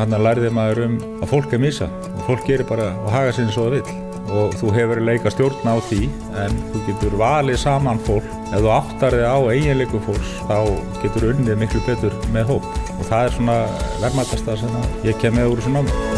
hann lærði maður um að fólk er misa og fólk gerir bara og haga sinni svo það vill. Og þú hefur leika stjórn á því en þú getur valið saman fólk. Ef þú áttar þig á eiginleikum fólks þá getur unnið miklu betur með hóp. Og það er svona verðmættasta sem ég kem með úr þessu námi.